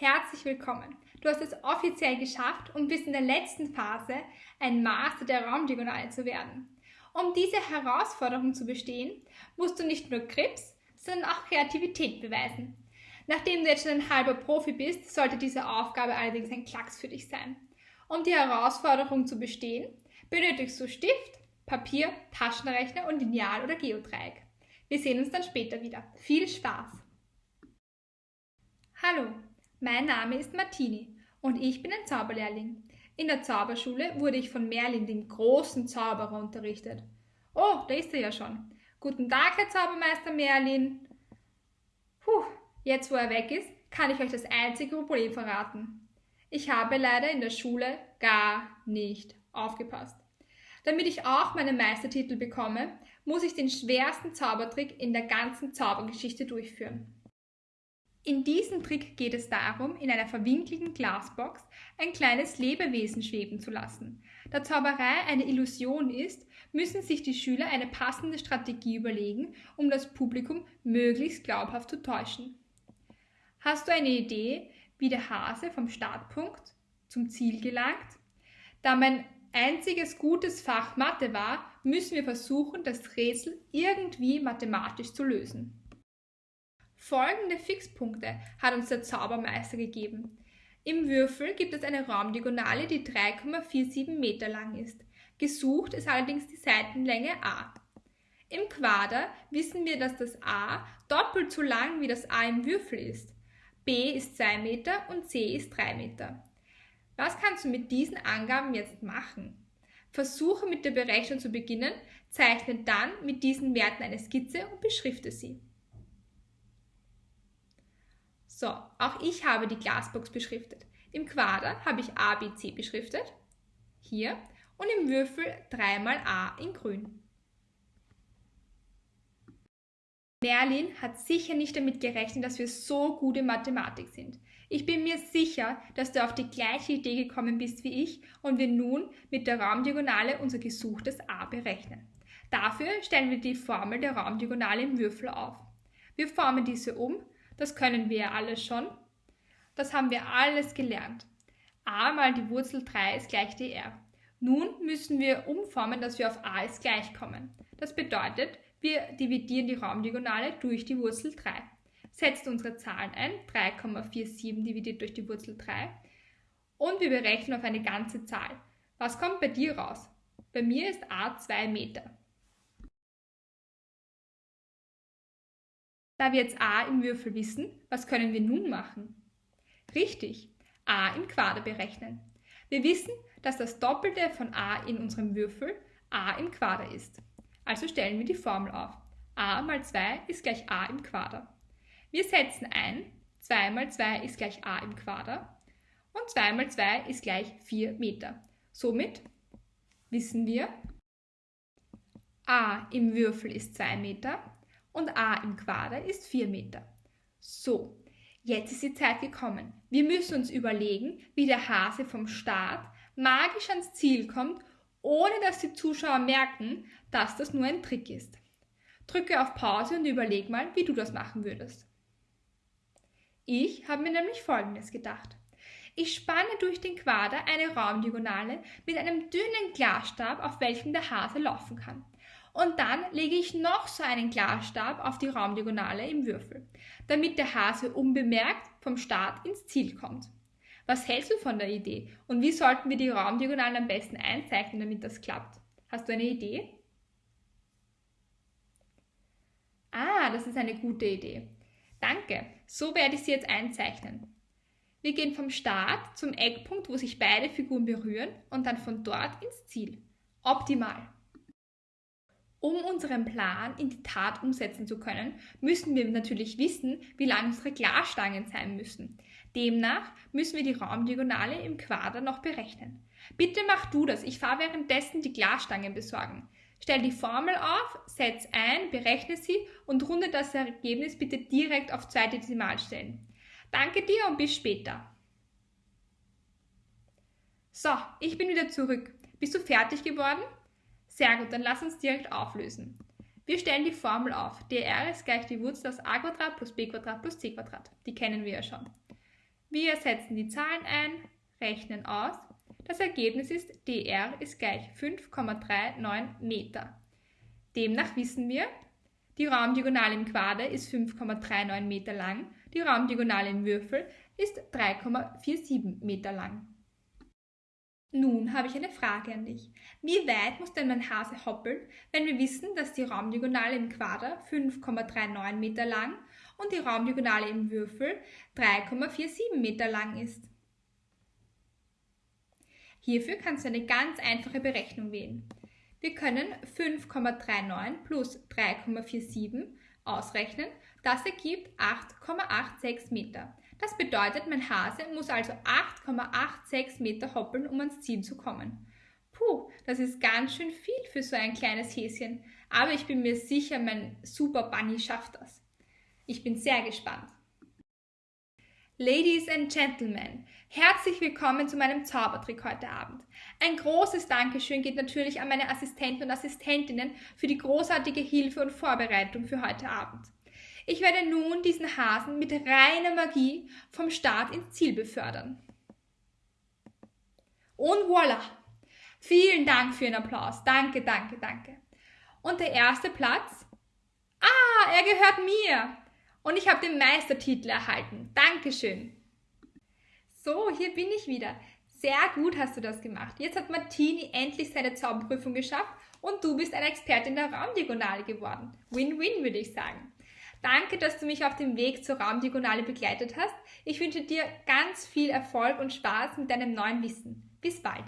Herzlich willkommen. Du hast es offiziell geschafft und bist in der letzten Phase, ein Master der Raumdiagonale zu werden. Um diese Herausforderung zu bestehen, musst du nicht nur Krips, sondern auch Kreativität beweisen. Nachdem du jetzt schon ein halber Profi bist, sollte diese Aufgabe allerdings ein Klacks für dich sein. Um die Herausforderung zu bestehen, benötigst du Stift, Papier, Taschenrechner und Lineal oder Geodreieck. Wir sehen uns dann später wieder. Viel Spaß! Hallo, mein Name ist Martini und ich bin ein Zauberlehrling. In der Zauberschule wurde ich von Merlin, dem großen Zauberer, unterrichtet. Oh, da ist er ja schon. Guten Tag, Herr Zaubermeister Merlin. Puh, jetzt wo er weg ist, kann ich euch das einzige Problem verraten. Ich habe leider in der Schule gar nicht aufgepasst. Damit ich auch meinen Meistertitel bekomme, muss ich den schwersten Zaubertrick in der ganzen Zaubergeschichte durchführen. In diesem Trick geht es darum, in einer verwinkelten Glasbox ein kleines Lebewesen schweben zu lassen. Da Zauberei eine Illusion ist, müssen sich die Schüler eine passende Strategie überlegen, um das Publikum möglichst glaubhaft zu täuschen. Hast du eine Idee, wie der Hase vom Startpunkt zum Ziel gelangt? Da mein einziges gutes Fach Mathe war, müssen wir versuchen, das Rätsel irgendwie mathematisch zu lösen. Folgende Fixpunkte hat uns der Zaubermeister gegeben. Im Würfel gibt es eine Raumdiagonale, die 3,47 Meter lang ist. Gesucht ist allerdings die Seitenlänge a. Im Quader wissen wir, dass das a doppelt so lang wie das a im Würfel ist. b ist 2 Meter und c ist 3 Meter. Was kannst du mit diesen Angaben jetzt machen? Versuche mit der Berechnung zu beginnen, zeichne dann mit diesen Werten eine Skizze und beschrifte sie. So, auch ich habe die Glasbox beschriftet. Im Quader habe ich A, B, C beschriftet, hier, und im Würfel dreimal A in grün. Merlin hat sicher nicht damit gerechnet, dass wir so gut in Mathematik sind. Ich bin mir sicher, dass du auf die gleiche Idee gekommen bist wie ich und wir nun mit der Raumdiagonale unser gesuchtes a berechnen. Dafür stellen wir die Formel der Raumdiagonale im Würfel auf. Wir formen diese um, das können wir ja alles schon. Das haben wir alles gelernt. a mal die Wurzel 3 ist gleich dr. Nun müssen wir umformen, dass wir auf a ist gleich kommen. Das bedeutet, wir dividieren die Raumdiagonale durch die Wurzel 3 setzt unsere Zahlen ein, 3,47 dividiert durch die Wurzel 3 und wir berechnen auf eine ganze Zahl. Was kommt bei dir raus? Bei mir ist a 2 Meter. Da wir jetzt a im Würfel wissen, was können wir nun machen? Richtig, a im Quader berechnen. Wir wissen, dass das Doppelte von a in unserem Würfel a im Quader ist. Also stellen wir die Formel auf. a mal 2 ist gleich a im Quader. Wir setzen ein, 2 mal 2 ist gleich a im Quader und 2 mal 2 ist gleich 4 Meter. Somit wissen wir, a im Würfel ist 2 Meter und a im Quader ist 4 Meter. So, jetzt ist die Zeit gekommen. Wir müssen uns überlegen, wie der Hase vom Start magisch ans Ziel kommt, ohne dass die Zuschauer merken, dass das nur ein Trick ist. Drücke auf Pause und überleg mal, wie du das machen würdest. Ich habe mir nämlich Folgendes gedacht. Ich spanne durch den Quader eine Raumdiagonale mit einem dünnen Glasstab, auf welchem der Hase laufen kann. Und dann lege ich noch so einen Glasstab auf die Raumdiagonale im Würfel, damit der Hase unbemerkt vom Start ins Ziel kommt. Was hältst du von der Idee? Und wie sollten wir die Raumdiagonalen am besten einzeichnen, damit das klappt? Hast du eine Idee? Ah, das ist eine gute Idee. Danke, so werde ich sie jetzt einzeichnen. Wir gehen vom Start zum Eckpunkt, wo sich beide Figuren berühren und dann von dort ins Ziel. Optimal. Um unseren Plan in die Tat umsetzen zu können, müssen wir natürlich wissen, wie lang unsere Glasstangen sein müssen. Demnach müssen wir die Raumdiagonale im Quader noch berechnen. Bitte mach du das, ich fahre währenddessen die Glasstangen besorgen. Stell die Formel auf, setz ein, berechne sie und runde das Ergebnis bitte direkt auf zwei Dezimalstellen. Danke dir und bis später. So, ich bin wieder zurück. Bist du fertig geworden? Sehr gut, dann lass uns direkt auflösen. Wir stellen die Formel auf. dr ist gleich die Wurzel aus a plus b plus c. Die kennen wir ja schon. Wir setzen die Zahlen ein, rechnen aus. Das Ergebnis ist, dr ist gleich 5,39 Meter. Demnach wissen wir, die Raumdiagonale im Quader ist 5,39 Meter lang, die Raumdiagonale im Würfel ist 3,47 Meter lang. Nun habe ich eine Frage an dich. Wie weit muss denn mein Hase hoppeln, wenn wir wissen, dass die Raumdiagonale im Quader 5,39 Meter lang und die Raumdiagonale im Würfel 3,47 Meter lang ist? Hierfür kannst du eine ganz einfache Berechnung wählen. Wir können 5,39 plus 3,47 ausrechnen. Das ergibt 8,86 Meter. Das bedeutet, mein Hase muss also 8,86 Meter hoppeln, um ans Ziel zu kommen. Puh, das ist ganz schön viel für so ein kleines Häschen. Aber ich bin mir sicher, mein Super Bunny schafft das. Ich bin sehr gespannt. Ladies and Gentlemen, herzlich willkommen zu meinem Zaubertrick heute Abend. Ein großes Dankeschön geht natürlich an meine Assistenten und Assistentinnen für die großartige Hilfe und Vorbereitung für heute Abend. Ich werde nun diesen Hasen mit reiner Magie vom Start ins Ziel befördern. Und voilà! Vielen Dank für Ihren Applaus. Danke, danke, danke. Und der erste Platz? Ah, er gehört mir. Und ich habe den Meistertitel erhalten. Dankeschön. So, hier bin ich wieder. Sehr gut hast du das gemacht. Jetzt hat Martini endlich seine Zauberprüfung geschafft und du bist eine Expertin der Raumdiagonale geworden. Win-win, würde ich sagen. Danke, dass du mich auf dem Weg zur Raumdiagonale begleitet hast. Ich wünsche dir ganz viel Erfolg und Spaß mit deinem neuen Wissen. Bis bald.